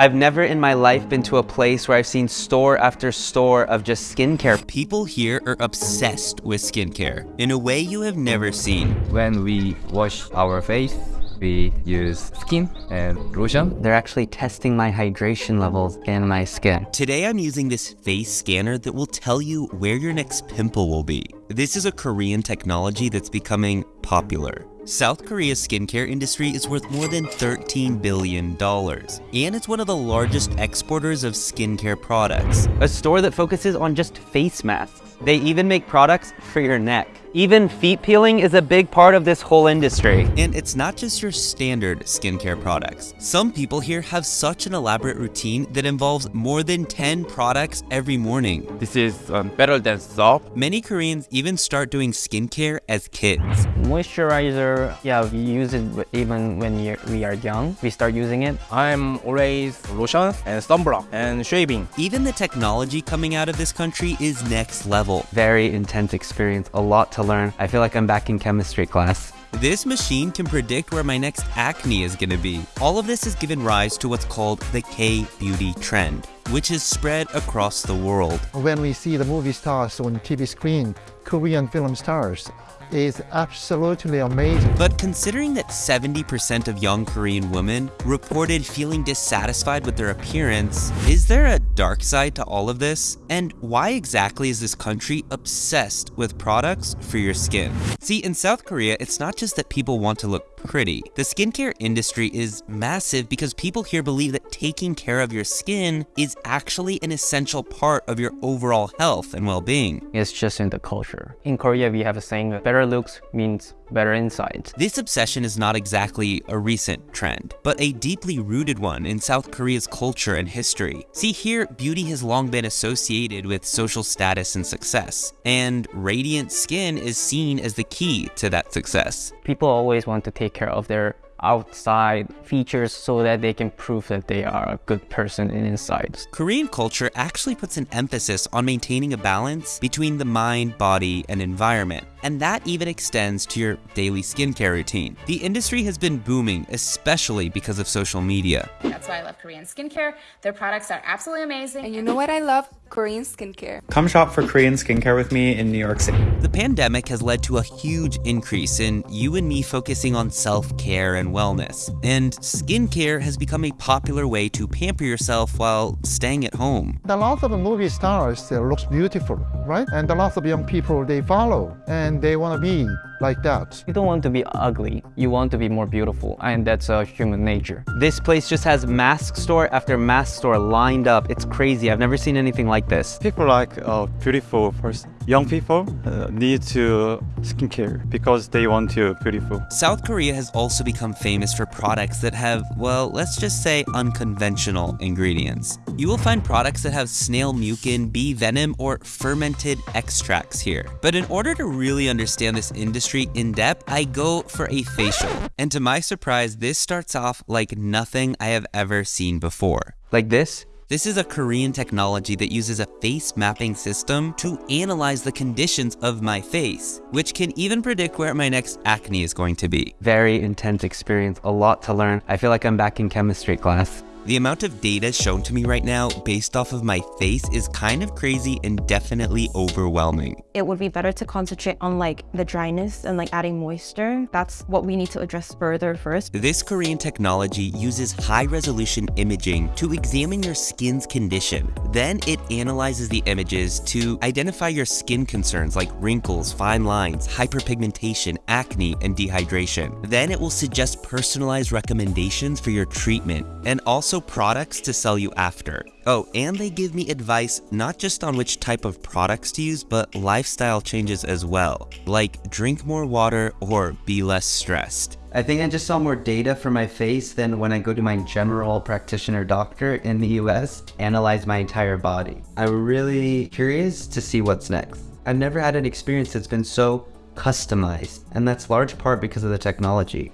I've never in my life been to a place where I've seen store after store of just skincare. People here are obsessed with skincare in a way you have never seen. When we wash our face, we use skin and lotion. They're actually testing my hydration levels in my skin. Today I'm using this face scanner that will tell you where your next pimple will be. This is a Korean technology that's becoming popular. South Korea's skincare industry is worth more than $13 billion, and it's one of the largest exporters of skincare products. A store that focuses on just face masks. They even make products for your neck. Even feet peeling is a big part of this whole industry. And it's not just your standard skincare products. Some people here have such an elaborate routine that involves more than 10 products every morning. This is um, better than soap. Many Koreans even start doing skincare as kids. Moisturizer, yeah, we use it even when we are young. We start using it. I'm always lotion and sunblock and shaving. Even the technology coming out of this country is next level. Very intense experience, a lot to learn. I feel like I'm back in chemistry class. This machine can predict where my next acne is gonna be. All of this has given rise to what's called the K-beauty trend, which is spread across the world. When we see the movie stars on TV screen, Korean film stars, is absolutely amazing. But considering that 70% of young Korean women reported feeling dissatisfied with their appearance, is there a dark side to all of this? And why exactly is this country obsessed with products for your skin? See, in South Korea, it's not just that people want to look pretty. The skincare industry is massive because people here believe that taking care of your skin is actually an essential part of your overall health and well-being. It's just in the culture. In Korea, we have a saying, better looks means better insight. This obsession is not exactly a recent trend, but a deeply rooted one in South Korea's culture and history. See here, beauty has long been associated with social status and success, and radiant skin is seen as the key to that success. People always want to take care of their outside features so that they can prove that they are a good person in inside. Korean culture actually puts an emphasis on maintaining a balance between the mind, body, and environment and that even extends to your daily skincare routine. The industry has been booming, especially because of social media. That's why I love Korean skincare. Their products are absolutely amazing. And you know what I love? Korean skincare. Come shop for Korean skincare with me in New York City. The pandemic has led to a huge increase in you and me focusing on self-care and wellness, and skincare has become a popular way to pamper yourself while staying at home. A lot of movie stars looks beautiful, right? And a lot of young people, they follow and they want to be like that. You don't want to be ugly. You want to be more beautiful, and that's a human nature. This place just has mask store after mask store lined up. It's crazy. I've never seen anything like this. People like a beautiful person. Young people uh, need to skincare because they want to beautiful. South Korea has also become famous for products that have, well, let's just say unconventional ingredients. You will find products that have snail mucin, bee venom, or fermented extracts here. But in order to really understand this industry, in depth, I go for a facial. And to my surprise, this starts off like nothing I have ever seen before. Like this? This is a Korean technology that uses a face mapping system to analyze the conditions of my face, which can even predict where my next acne is going to be. Very intense experience, a lot to learn. I feel like I'm back in chemistry class. The amount of data shown to me right now based off of my face is kind of crazy and definitely overwhelming. It would be better to concentrate on like the dryness and like adding moisture. That's what we need to address further first. This Korean technology uses high resolution imaging to examine your skin's condition. Then it analyzes the images to identify your skin concerns like wrinkles, fine lines, hyperpigmentation, acne, and dehydration. Then it will suggest personalized recommendations for your treatment and also products to sell you after. Oh, and they give me advice not just on which type of products to use, but lifestyle changes as well, like drink more water or be less stressed. I think I just saw more data for my face than when I go to my general practitioner doctor in the US, analyze my entire body. I'm really curious to see what's next. I've never had an experience that's been so customized, and that's large part because of the technology.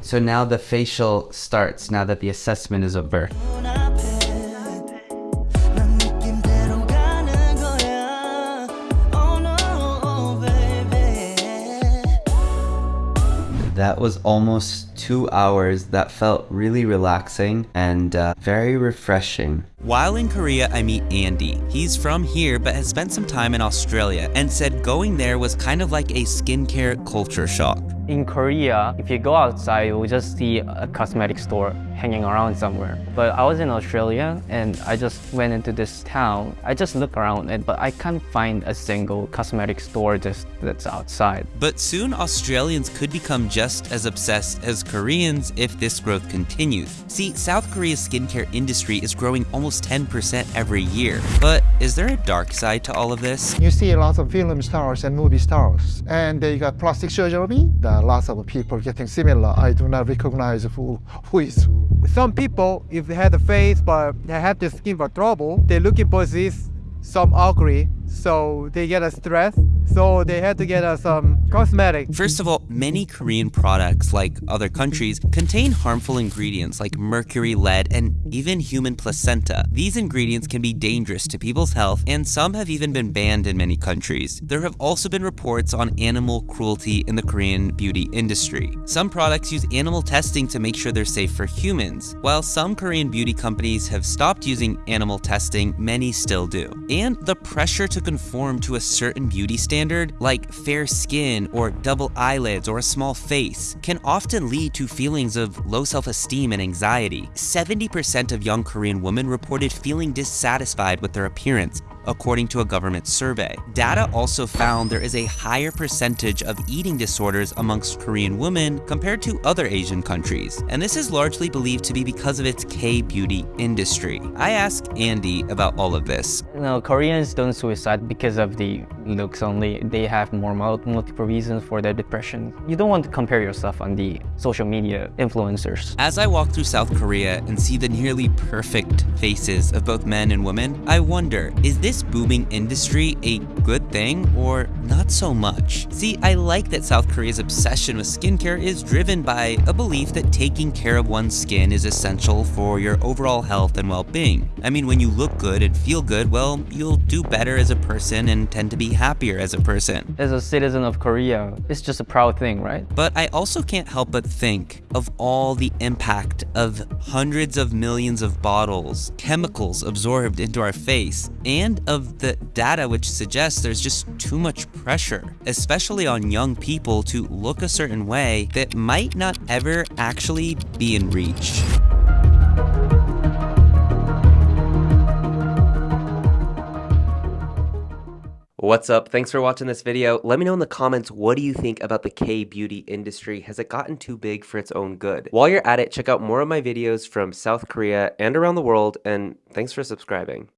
So now the facial starts, now that the assessment is over. That was almost two hours that felt really relaxing and uh, very refreshing. While in Korea, I meet Andy. He's from here but has spent some time in Australia and said going there was kind of like a skincare culture shock. In Korea, if you go outside, you'll just see a cosmetic store hanging around somewhere. But I was in Australia and I just went into this town. I just look around it, but I can't find a single cosmetic store just that's outside. But soon Australians could become just as obsessed as Koreans if this growth continues. See, South Korea's skincare industry is growing almost 10% every year. But is there a dark side to all of this? You see lots of film stars and movie stars, and they got plastic surgery. There are lots of people getting similar. I do not recognize who, who is who. Some people, if they had a face but they have the skin for trouble, they're looking for this some ugly, so they get a stress. So they had to get us some cosmetic. First of all, many Korean products, like other countries, contain harmful ingredients like mercury, lead, and even human placenta. These ingredients can be dangerous to people's health, and some have even been banned in many countries. There have also been reports on animal cruelty in the Korean beauty industry. Some products use animal testing to make sure they're safe for humans. While some Korean beauty companies have stopped using animal testing, many still do. And the pressure to conform to a certain beauty standard like fair skin or double eyelids or a small face, can often lead to feelings of low self-esteem and anxiety. 70% of young Korean women reported feeling dissatisfied with their appearance, according to a government survey. Data also found there is a higher percentage of eating disorders amongst Korean women compared to other Asian countries, and this is largely believed to be because of its K-beauty industry. I asked Andy about all of this. No, Koreans don't suicide because of the looks only. They have more multiple reasons for their depression. You don't want to compare yourself on the social media influencers. As I walk through South Korea and see the nearly perfect faces of both men and women, I wonder, is this this booming industry a good thing or not so much? See, I like that South Korea's obsession with skincare is driven by a belief that taking care of one's skin is essential for your overall health and well-being. I mean, when you look good and feel good, well, you'll do better as a person and tend to be happier as a person. As a citizen of Korea, it's just a proud thing, right? But I also can't help but think of all the impact of hundreds of millions of bottles, chemicals absorbed into our face, and of the data which suggests there's just too much pressure, especially on young people to look a certain way that might not ever actually be in reach. What's up? Thanks for watching this video. Let me know in the comments what do you think about the K-beauty industry? Has it gotten too big for its own good? While you're at it, check out more of my videos from South Korea and around the world, and thanks for subscribing.